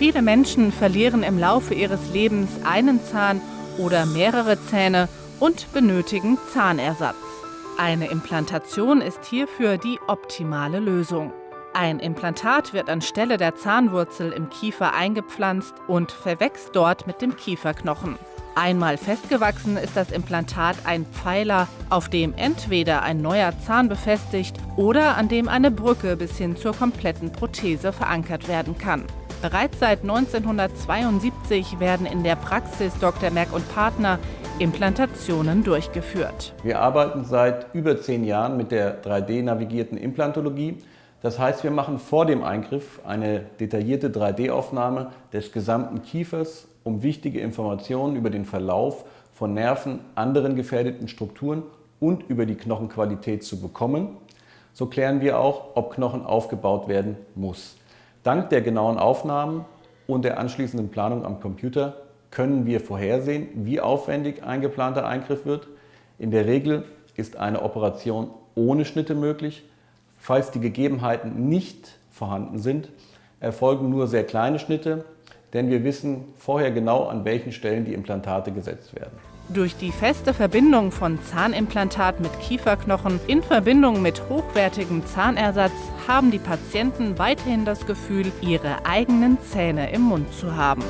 Viele Menschen verlieren im Laufe ihres Lebens einen Zahn oder mehrere Zähne und benötigen Zahnersatz. Eine Implantation ist hierfür die optimale Lösung. Ein Implantat wird anstelle der Zahnwurzel im Kiefer eingepflanzt und verwächst dort mit dem Kieferknochen. Einmal festgewachsen ist das Implantat ein Pfeiler, auf dem entweder ein neuer Zahn befestigt oder an dem eine Brücke bis hin zur kompletten Prothese verankert werden kann. Bereits seit 1972 werden in der Praxis Dr. Merck und Partner Implantationen durchgeführt. Wir arbeiten seit über zehn Jahren mit der 3D-navigierten Implantologie. Das heißt, wir machen vor dem Eingriff eine detaillierte 3D-Aufnahme des gesamten Kiefers, um wichtige Informationen über den Verlauf von Nerven, anderen gefährdeten Strukturen und über die Knochenqualität zu bekommen. So klären wir auch, ob Knochen aufgebaut werden muss. Dank der genauen Aufnahmen und der anschließenden Planung am Computer können wir vorhersehen, wie aufwendig ein geplanter Eingriff wird. In der Regel ist eine Operation ohne Schnitte möglich. Falls die Gegebenheiten nicht vorhanden sind, erfolgen nur sehr kleine Schnitte, denn wir wissen vorher genau, an welchen Stellen die Implantate gesetzt werden. Durch die feste Verbindung von Zahnimplantat mit Kieferknochen in Verbindung mit hochwertigem Zahnersatz haben die Patienten weiterhin das Gefühl, ihre eigenen Zähne im Mund zu haben.